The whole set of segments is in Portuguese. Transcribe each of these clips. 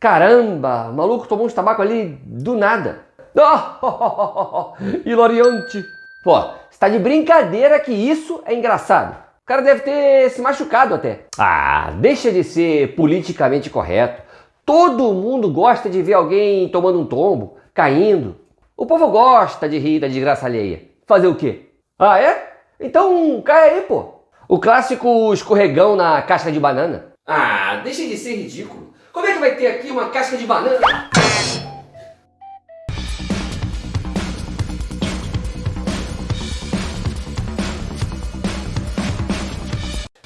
Caramba, o maluco tomou uns tabaco ali do nada. Oh, hilariante. Pô, você tá de brincadeira que isso é engraçado. O cara deve ter se machucado até. Ah, deixa de ser politicamente correto. Todo mundo gosta de ver alguém tomando um tombo, caindo. O povo gosta de rir da desgraça alheia. Fazer o quê? Ah, é? Então cai aí, pô. O clássico escorregão na casca de banana. Ah, deixa de ser ridículo. Como é que vai ter aqui uma casca de banana?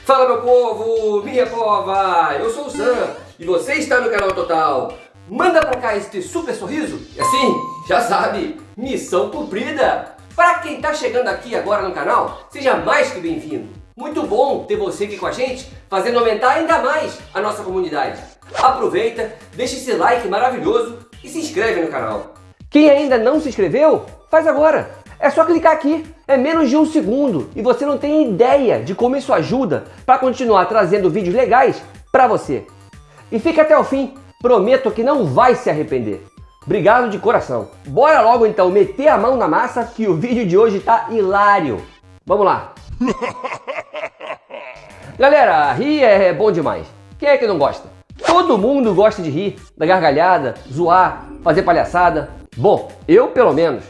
Fala meu povo, minha pova, eu sou o Sam e você está no canal Total. Manda pra cá este super sorriso e assim, já sabe, missão cumprida. Para quem está chegando aqui agora no canal, seja mais que bem-vindo. Muito bom ter você aqui com a gente, fazendo aumentar ainda mais a nossa comunidade. Aproveita, deixa esse like maravilhoso e se inscreve no canal. Quem ainda não se inscreveu, faz agora. É só clicar aqui, é menos de um segundo e você não tem ideia de como isso ajuda para continuar trazendo vídeos legais para você. E fica até o fim, prometo que não vai se arrepender. Obrigado de coração. Bora logo então meter a mão na massa que o vídeo de hoje tá hilário. Vamos lá. Galera, rir é bom demais. Quem é que não gosta? Todo mundo gosta de rir, da gargalhada, zoar, fazer palhaçada. Bom, eu pelo menos.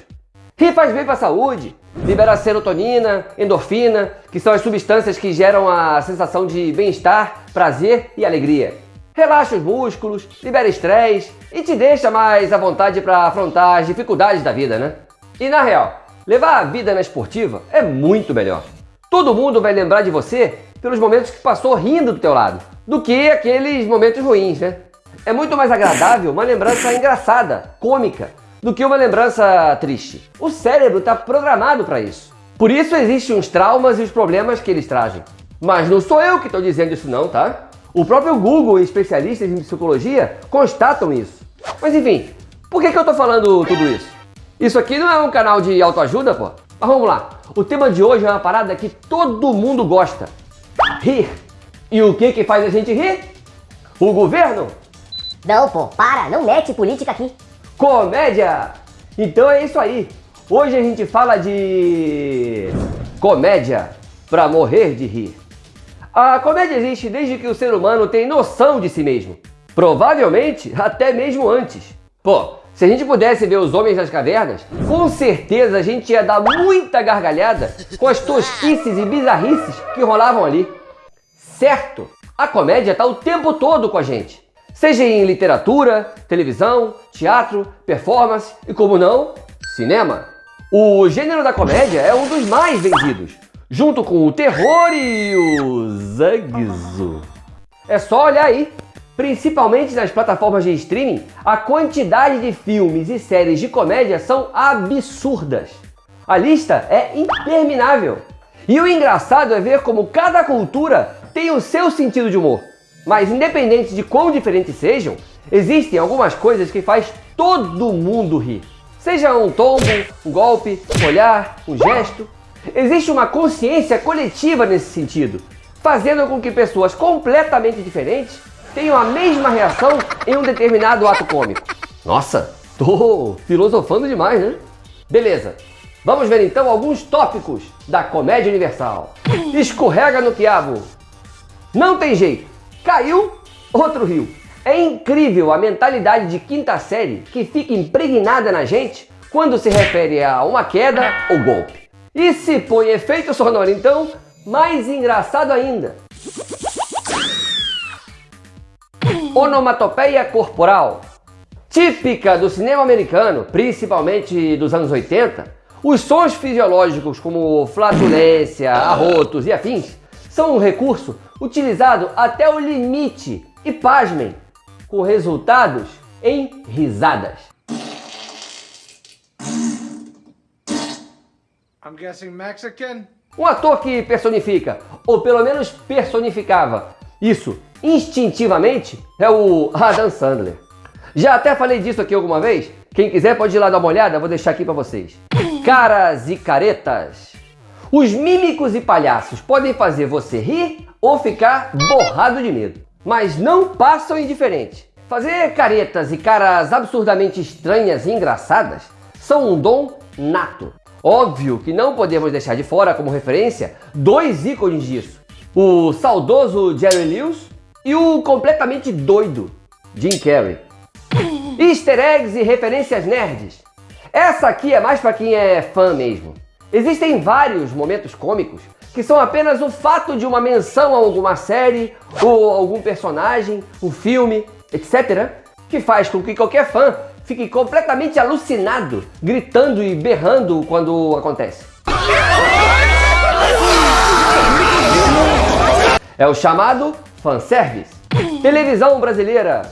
Rir faz bem para a saúde, libera serotonina, endorfina, que são as substâncias que geram a sensação de bem-estar, prazer e alegria. Relaxa os músculos, libera estresse e te deixa mais à vontade para afrontar as dificuldades da vida, né? E na real, levar a vida na esportiva é muito melhor. Todo mundo vai lembrar de você pelos momentos que passou rindo do teu lado, do que aqueles momentos ruins, né? É muito mais agradável uma lembrança engraçada, cômica, do que uma lembrança triste. O cérebro está programado para isso. Por isso existem os traumas e os problemas que eles trazem. Mas não sou eu que estou dizendo isso não, tá? O próprio Google e especialistas em psicologia constatam isso. Mas enfim, por que, que eu estou falando tudo isso? Isso aqui não é um canal de autoajuda, pô? Mas vamos lá. O tema de hoje é uma parada que todo mundo gosta. Rir. E o que que faz a gente rir? O governo? Não, pô, para, não mete política aqui. Comédia! Então é isso aí. Hoje a gente fala de... Comédia para morrer de rir. A comédia existe desde que o ser humano tem noção de si mesmo. Provavelmente até mesmo antes. Pô, se a gente pudesse ver os homens das cavernas, com certeza a gente ia dar muita gargalhada com as tosquices e bizarrices que rolavam ali. Certo, a comédia está o tempo todo com a gente. Seja em literatura, televisão, teatro, performance e, como não, cinema. O gênero da comédia é um dos mais vendidos, junto com o terror e o zagzo. É só olhar aí, principalmente nas plataformas de streaming, a quantidade de filmes e séries de comédia são absurdas. A lista é interminável. E o engraçado é ver como cada cultura tem o seu sentido de humor. Mas independente de quão diferentes sejam, existem algumas coisas que faz todo mundo rir. Seja um tombo, um golpe, um olhar, um gesto, Existe uma consciência coletiva nesse sentido, fazendo com que pessoas completamente diferentes tenham a mesma reação em um determinado ato cômico. Nossa, tô filosofando demais, né? Beleza, vamos ver então alguns tópicos da comédia universal. Escorrega no quiabo. Não tem jeito, caiu, outro riu. É incrível a mentalidade de quinta série que fica impregnada na gente quando se refere a uma queda ou golpe. E se põe efeito sonoro, então, mais engraçado ainda. Onomatopeia corporal. Típica do cinema americano, principalmente dos anos 80, os sons fisiológicos como flatulência, arrotos e afins são um recurso utilizado até o limite e, pasmem, com resultados em risadas. I'm guessing Mexican. Um ator que personifica, ou pelo menos personificava, isso instintivamente é o Adam Sandler. Já até falei disso aqui alguma vez. Quem quiser pode ir lá dar uma olhada, vou deixar aqui para vocês. Caras e caretas. Os mímicos e palhaços podem fazer você rir ou ficar borrado de medo, mas não passam indiferente fazer caretas e caras absurdamente estranhas e engraçadas são um dom nato. Óbvio que não podemos deixar de fora como referência dois ícones disso. O saudoso Jerry Lewis e o completamente doido Jim Carrey. Easter eggs e referências nerds. Essa aqui é mais para quem é fã mesmo. Existem vários momentos cômicos que são apenas o fato de uma menção a alguma série ou algum personagem, um filme, etc., que faz com que qualquer fã fique completamente alucinado, gritando e berrando quando acontece. É o chamado fanservice. Televisão brasileira.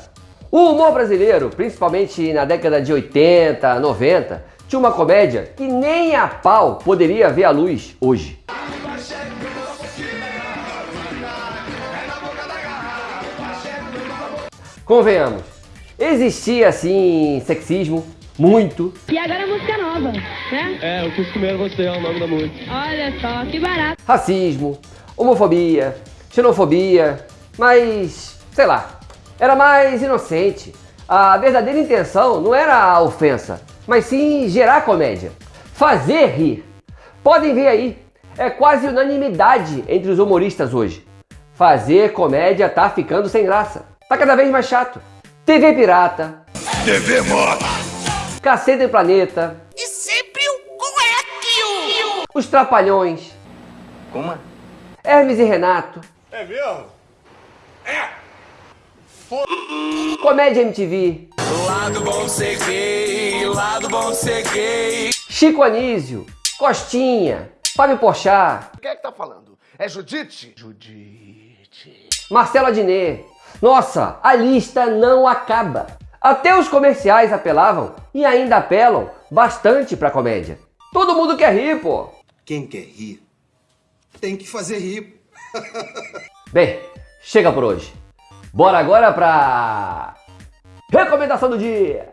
O humor brasileiro, principalmente na década de 80, 90, tinha uma comédia que nem a pau poderia ver a luz hoje. Convenhamos, existia assim sexismo, muito. E agora a música nova, né? É, eu quis comer você é o nome da música. Olha só, que barato. Racismo, homofobia, xenofobia, mas sei lá, era mais inocente. A verdadeira intenção não era a ofensa, mas sim gerar comédia. Fazer rir. Podem ver aí, é quase unanimidade entre os humoristas hoje. Fazer comédia tá ficando sem graça. Tá cada vez mais chato. TV Pirata. TV Moda. Cacete Planeta. E sempre o correto. Os Trapalhões. Como? Hermes e Renato. É mesmo? É. Comédia MTV. Lado bom ser gay, lado bom ser gay. Chico Anísio. Costinha. Fábio Porchat. Quem é que tá falando? É Judite? Judite. Marcelo Adnet. Nossa, a lista não acaba. Até os comerciais apelavam e ainda apelam bastante pra comédia. Todo mundo quer rir, pô. Quem quer rir tem que fazer rir. Bem, chega por hoje. Bora agora pra recomendação do dia.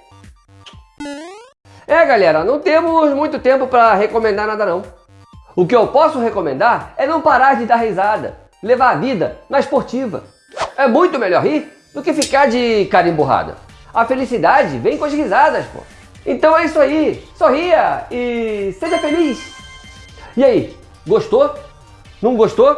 É, galera, não temos muito tempo para recomendar nada não. O que eu posso recomendar é não parar de dar risada, levar a vida na esportiva. É muito melhor rir do que ficar de cara emburrada. A felicidade vem com as risadas, pô. Então é isso aí, sorria e seja feliz. E aí, gostou? Não gostou?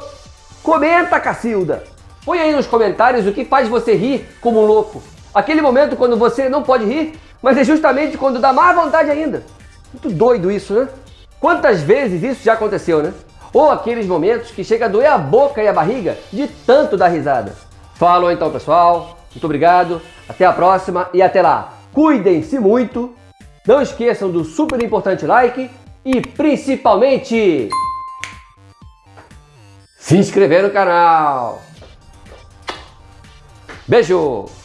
Comenta, Cacilda! Põe aí nos comentários o que faz você rir como um louco. Aquele momento quando você não pode rir, mas é justamente quando dá mais vontade ainda. Muito doido isso, né? Quantas vezes isso já aconteceu, né? Ou aqueles momentos que chega a doer a boca e a barriga de tanto dar risada. Falou então, pessoal. Muito obrigado. Até a próxima e até lá. Cuidem-se muito. Não esqueçam do super importante like e principalmente se inscrever no canal. Beijo!